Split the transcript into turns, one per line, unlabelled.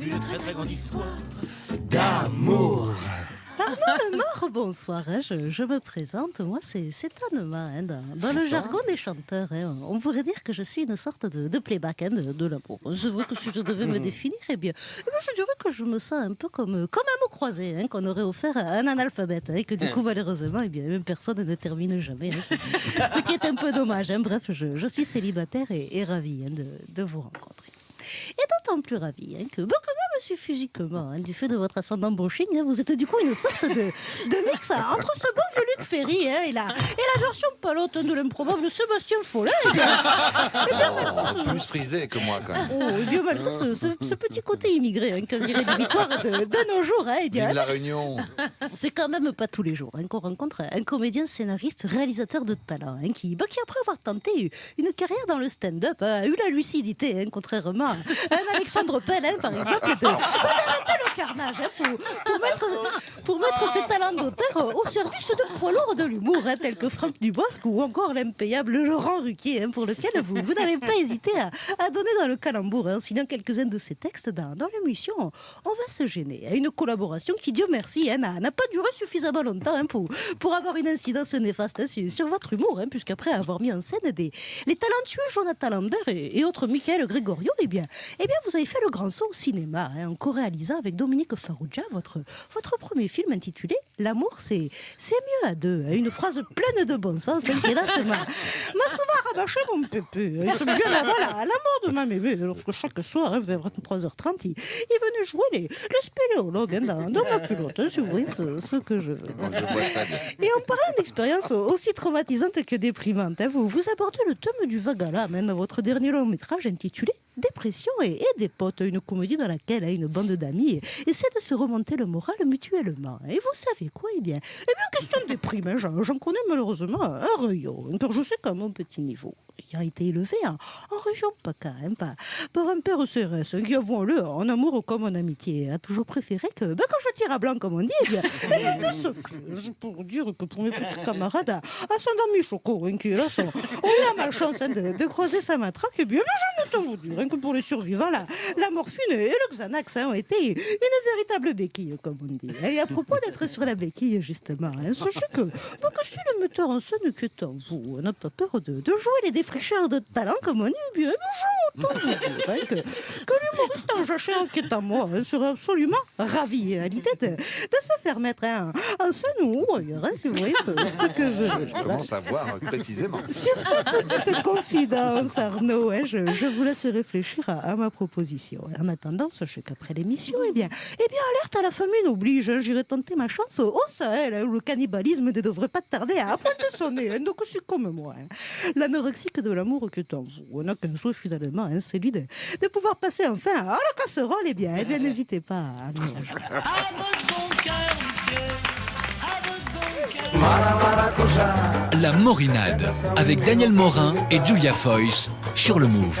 une très très grande histoire
d'amour.
Arnaud Lemort, bonsoir. hein, je, je me présente. Moi, c'est Anne-Ma, hein, dans, dans le jargon des chanteurs. hein, on pourrait dire que je suis une sorte de, de playback hein, de, de l'amour. C'est vrai que si je devais me définir, eh bien, eh bien, je dirais que je me sens un peu comme, comme un mot croisé hein, qu'on aurait offert à un analphabète. hein, et que du coup, malheureusement, eh bien, même personne ne termine jamais. hein, ce, ce qui est un peu dommage. hein. Bref, je, je suis célibataire et, et ravie hein, de, de vous rencontrer. Et d'autant plus ravi hein, que, bah, physiquement, hein, du fait de votre ascendant brushing, hein, vous êtes du coup une sorte de, de mix hein, entre ce bon vieux Luc Ferry hein, et, la, et la version palote de l'improbable Sébastien Follet. Et bien, eh bien, malgré ce,
Plus frisé que moi, quand même.
oh, eh bien, malgré ce, ce- ce petit côté immigré, quasi rédhibitoire de, de nos jours, eh bien,
Vive la Réunion.
c'est quand même pas tous les jours qu'on rencontre un comédien, scénariste, réalisateur de talent, qui, bah, qui, après avoir tenté une carrière dans le stand-up, a eu la lucidité, contrairement à un Alexandre Pell, par exemple, de, d'arrêter le carnage hein, pour, pour mettre, pour mettre ses talents d'auteur au service de poids lourds de l'humour, hein, tels que Franck Dubosc ou encore l'impayable Laurent Ruquier, hein, pour lequel vous, vous n'avez pas hésité à, à donner dans le calembour, hein, en signant quelques-uns de ses textes dans, dans l'émission. On va se gêner. hein, Une collaboration qui, Dieu merci, hein, n'a pas duré suffisamment longtemps hein, pour, pour avoir une incidence néfaste hein, sur, sur votre humour, hein, puisqu'après avoir mis en scène des, les talentueux Jonathan Lambert et, et autres Michael Gregorio, eh bien, eh bien, vous avez fait le grand saut au cinéma hein, en co-réalisant avec Dominique Farrugia votre, votre premier film intitulé L'amour, c'est c'est mieux à deux. Une phrase pleine de bon sens hein, qui, là, m'a m'a souvent rabâché mon pépé. hein, C'est bien avant la, la mort de ma mémé, lorsque chaque soir, hein, vers 23h30, il, il venait jouer les, les spéléologues hein, dans, dans ma culotte, hein, si vous voyez ce, ce que je veux. Et en parlant d'expérience aussi traumatisante que déprimante, hein, vous, vous abordez le thème du vague à l'âme dans votre dernier long métrage intitulé Dépression et, et des potes, une comédie dans laquelle hein, une bande d'amis essaie de se remonter le moral mutuellement. Et vous savez quoi Eh bien, eh bien question de déprime, hein, j'en connais malheureusement un rayon, car je sais qu'à mon petit niveau, ayant été élevé en, région PACA, hein, par, un père CRS hein, qui, avouons-le, en amour comme en amitié, a toujours préféré que, ben, quand je tire à blanc, comme on dit, eh bien, eh bien, de ce fait, pour dire que pour mes petits camarades à, à Saint-Denis Choco, qui là, sont, ont eu la malchance hein, de, croiser sa matraque, eh bien, je ne vous dire hein, que pour les survivants, la, morphine et le Xanax hein, ont été une véritable béquille, comme on dit. Et à propos d'être sur la béquille, justement, hein, sachez que, que si le metteur en scène qui est en vous n'a pas peur de, jouer les défricheurs de talent, comme on dit, eh bien, nous dire hein, que, que l'humoriste en jachère qui est à moi hein, serait absolument ravi à l'idée de, de se faire mettre en scène ou ailleurs, hein, si vous voyez ce, ce que je veux.
Je commence à voir précisément.
Sur cette petite confidence, Arnaud, hein, je, je vous laisse réfléchir à, à ma proposition. En attendant, sachez qu'après l'émission, eh bien, eh bien, alerte à la famine oblige. hein, J'irai tenter ma chance au, au Sahel, hein, où le cannibalisme ne devrait pas tarder à pointer son nez. donc, c'est comme moi. L'anorexique de l'amour qui est en vous. On n'a qu'un souhait finalement, hein, celui de, de pouvoir passer enfin à la casserole. Eh bien, eh bien n'hésitez pas à.
À votre bon cœur, monsieur À votre bon cœur
La Morinade avec Daniel Morin et Julia Foyce sur le Move.